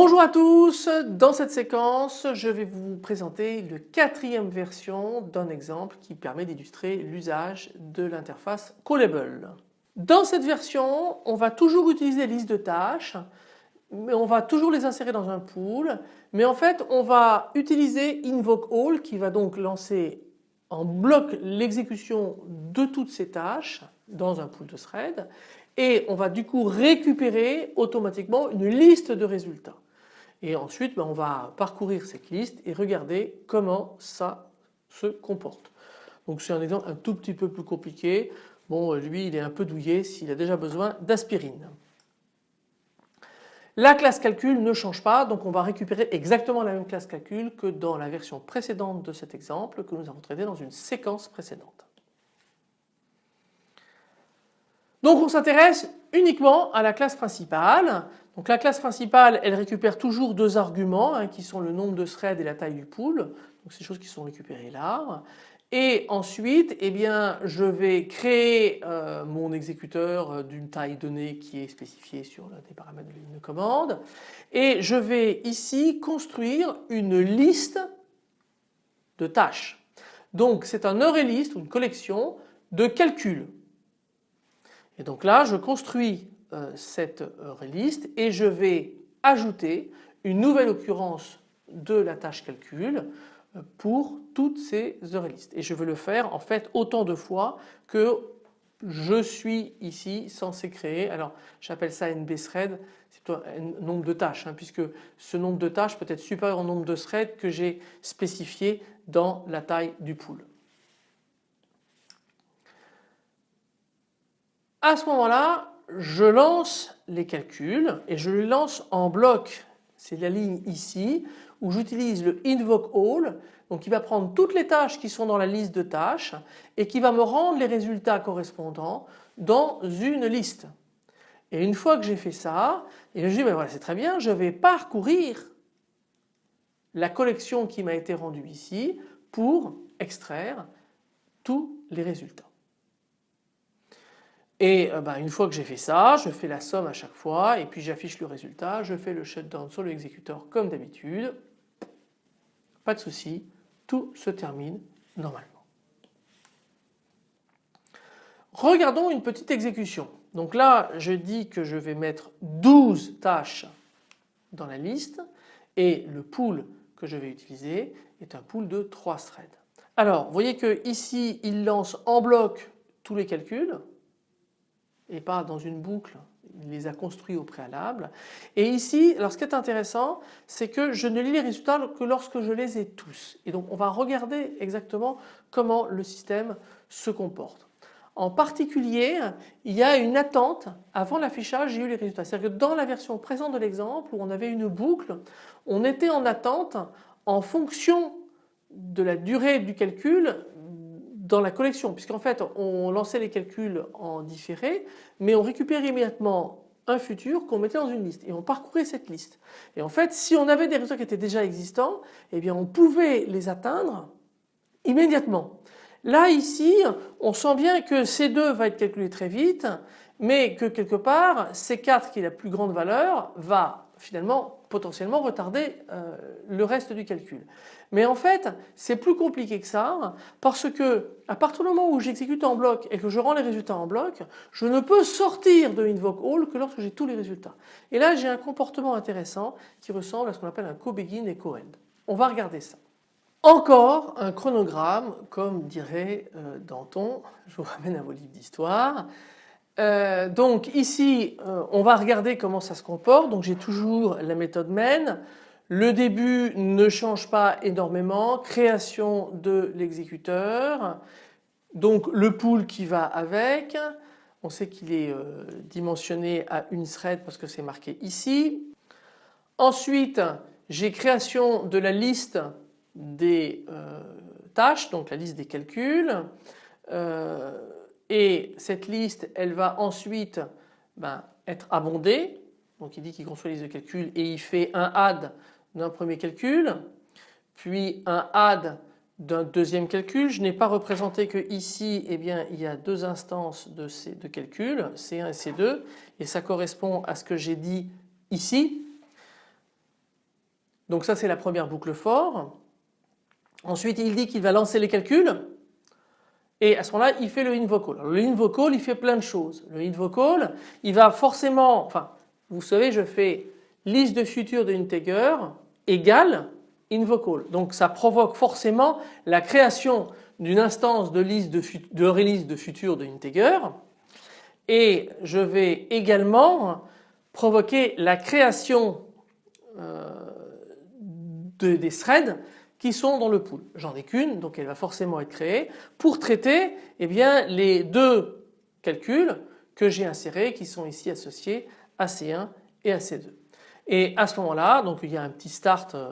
Bonjour à tous, dans cette séquence je vais vous présenter la quatrième version d'un exemple qui permet d'illustrer l'usage de l'interface Callable. Dans cette version on va toujours utiliser les listes de tâches mais on va toujours les insérer dans un pool mais en fait on va utiliser InvokeAll qui va donc lancer en bloc l'exécution de toutes ces tâches dans un pool de thread et on va du coup récupérer automatiquement une liste de résultats. Et ensuite ben, on va parcourir cette liste et regarder comment ça se comporte. Donc c'est un exemple un tout petit peu plus compliqué. Bon lui il est un peu douillé s'il a déjà besoin d'aspirine. La classe calcul ne change pas donc on va récupérer exactement la même classe calcul que dans la version précédente de cet exemple que nous avons traité dans une séquence précédente. Donc on s'intéresse uniquement à la classe principale. Donc la classe principale elle récupère toujours deux arguments hein, qui sont le nombre de threads et la taille du pool. Donc des choses qui sont récupérées là. Et ensuite eh bien je vais créer euh, mon exécuteur euh, d'une taille donnée qui est spécifiée sur des paramètres de ligne de commande et je vais ici construire une liste de tâches. Donc c'est un array list ou une collection de calculs et donc là je construis euh, cette liste et je vais ajouter une nouvelle occurrence de la tâche calcul euh, pour toutes ces array listes. Et je veux le faire en fait autant de fois que je suis ici censé créer, alors j'appelle ça NB thread, c'est un nombre de tâches hein, puisque ce nombre de tâches peut être supérieur au nombre de threads que j'ai spécifié dans la taille du pool. À ce moment-là, je lance les calculs et je les lance en bloc. C'est la ligne ici où j'utilise le invoke all donc qui va prendre toutes les tâches qui sont dans la liste de tâches et qui va me rendre les résultats correspondants dans une liste. Et une fois que j'ai fait ça, je dis ben voilà c'est très bien, je vais parcourir la collection qui m'a été rendue ici pour extraire tous les résultats. Et euh, ben, une fois que j'ai fait ça, je fais la somme à chaque fois et puis j'affiche le résultat, je fais le shutdown sur l'exécuteur comme d'habitude. Pas de souci, tout se termine normalement. Regardons une petite exécution. Donc là je dis que je vais mettre 12 tâches dans la liste et le pool que je vais utiliser est un pool de 3 threads. Alors vous voyez que ici il lance en bloc tous les calculs et pas dans une boucle, il les a construits au préalable. Et ici, alors ce qui est intéressant, c'est que je ne lis les résultats que lorsque je les ai tous. Et donc on va regarder exactement comment le système se comporte. En particulier, il y a une attente avant l'affichage, j'ai eu les résultats. C'est-à-dire que dans la version présente de l'exemple où on avait une boucle, on était en attente en fonction de la durée du calcul dans la collection puisqu'en fait on lançait les calculs en différé mais on récupérait immédiatement un futur qu'on mettait dans une liste et on parcourait cette liste. Et en fait si on avait des résultats qui étaient déjà existants eh bien on pouvait les atteindre immédiatement. Là ici on sent bien que C2 va être calculé très vite mais que quelque part C4 qui est la plus grande valeur va finalement potentiellement retarder euh, le reste du calcul. Mais en fait c'est plus compliqué que ça parce que à partir du moment où j'exécute en bloc et que je rends les résultats en bloc, je ne peux sortir de InvokeAll que lorsque j'ai tous les résultats. Et là j'ai un comportement intéressant qui ressemble à ce qu'on appelle un co-begin et co-end. On va regarder ça. Encore un chronogramme comme dirait euh, Danton, je vous ramène à vos livres d'histoire. Euh, donc ici euh, on va regarder comment ça se comporte. Donc j'ai toujours la méthode main. Le début ne change pas énormément. Création de l'exécuteur. Donc le pool qui va avec. On sait qu'il est euh, dimensionné à une thread parce que c'est marqué ici. Ensuite j'ai création de la liste des tâches donc la liste des calculs et cette liste elle va ensuite ben, être abondée donc il dit qu'il construit les de calcul et il fait un add d'un premier calcul puis un add d'un deuxième calcul. Je n'ai pas représenté que ici eh bien, il y a deux instances de ces deux calculs, C1 et C2 et ça correspond à ce que j'ai dit ici. Donc ça c'est la première boucle for. Ensuite il dit qu'il va lancer les calculs et à ce moment-là il fait le invoke call. le invoke call il fait plein de choses. Le invoke call il va forcément, enfin vous savez je fais liste de futur de integer égale invoke call. Donc ça provoque forcément la création d'une instance de liste de, de release de futur de integer et je vais également provoquer la création euh, de, des threads qui sont dans le pool. J'en ai qu'une donc elle va forcément être créée pour traiter eh bien, les deux calculs que j'ai insérés qui sont ici associés à C1 et à C2. Et à ce moment-là donc il y a un petit start, euh,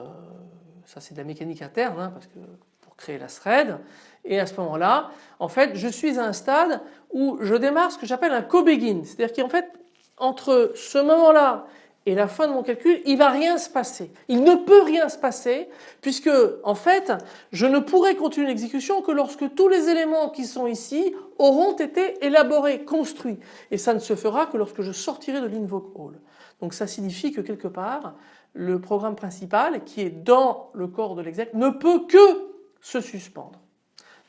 ça c'est de la mécanique interne hein, parce que pour créer la thread et à ce moment-là en fait je suis à un stade où je démarre ce que j'appelle un co-begin c'est-à-dire qu'en fait entre ce moment-là et la fin de mon calcul, il va rien se passer. Il ne peut rien se passer puisque en fait je ne pourrai continuer l'exécution que lorsque tous les éléments qui sont ici auront été élaborés, construits. Et ça ne se fera que lorsque je sortirai de l'invoke all. Donc ça signifie que quelque part le programme principal qui est dans le corps de l'exec ne peut que se suspendre.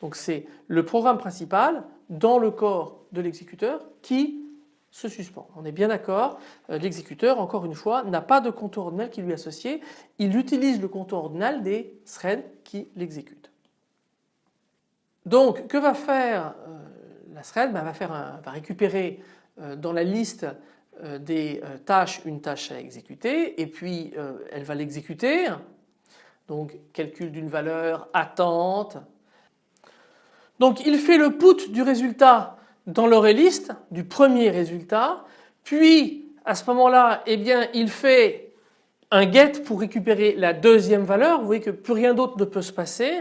Donc c'est le programme principal dans le corps de l'exécuteur qui se suspend. On est bien d'accord, euh, l'exécuteur encore une fois n'a pas de contour ordinal qui lui est associé, il utilise le contour ordinal des threads qui l'exécutent. Donc que va faire euh, la thread ben, va, faire va récupérer euh, dans la liste des tâches une tâche à exécuter et puis elle va l'exécuter. Donc calcul d'une valeur, attente. Donc il fait le put du résultat dans l'Oréliste du premier résultat, puis à ce moment-là, eh bien, il fait un get pour récupérer la deuxième valeur. Vous voyez que plus rien d'autre ne peut se passer.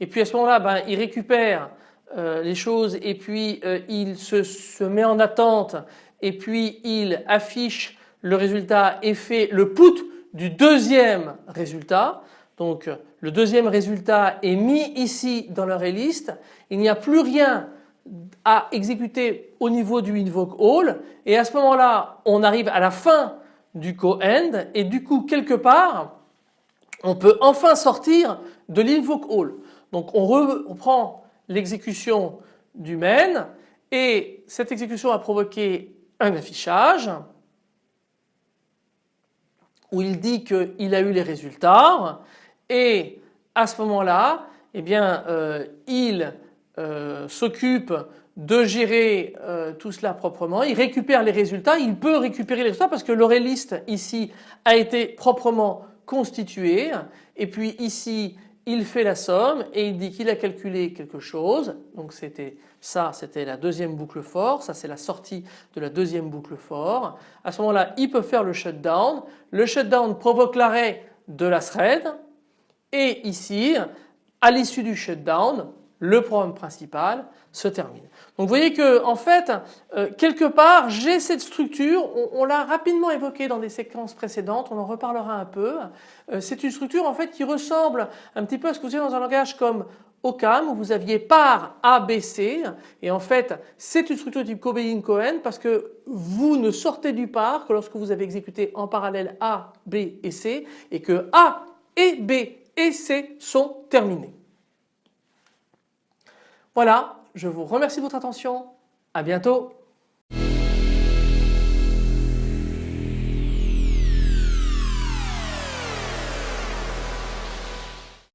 Et puis à ce moment-là, ben, il récupère euh, les choses et puis euh, il se, met en attente et puis il affiche le résultat et fait le put du deuxième résultat. Donc le deuxième résultat est mis ici dans l'Oréliste. Il n'y a plus rien à exécuter au niveau du invoke all et à ce moment-là on arrive à la fin du co-end. Et du coup quelque part on peut enfin sortir de l'invoke all. Donc on reprend l'exécution du main. Et cette exécution a provoqué un affichage où il dit qu'il a eu les résultats. Et à ce moment-là eh bien euh, il euh, s'occupe de gérer euh, tout cela proprement, il récupère les résultats, il peut récupérer les résultats parce que l'oréliste ici a été proprement constitué. Et puis ici il fait la somme et il dit qu'il a calculé quelque chose. Donc c'était ça c'était la deuxième boucle for, ça c'est la sortie de la deuxième boucle for. À ce moment-là il peut faire le shutdown, le shutdown provoque l'arrêt de la thread. Et ici à l'issue du shutdown le programme principal se termine. Donc vous voyez que en fait euh, quelque part j'ai cette structure, on, l'a rapidement évoqué dans des séquences précédentes, on en reparlera un peu. Euh, c'est une structure en fait qui ressemble un petit peu à ce que vous avez dans un langage comme OCAM où vous aviez par A, B, C et en fait c'est une structure type Cobain-Cohen parce que vous ne sortez du par que lorsque vous avez exécuté en parallèle A, B et C et que A et B et C sont terminés. Voilà, je vous remercie de votre attention. À bientôt.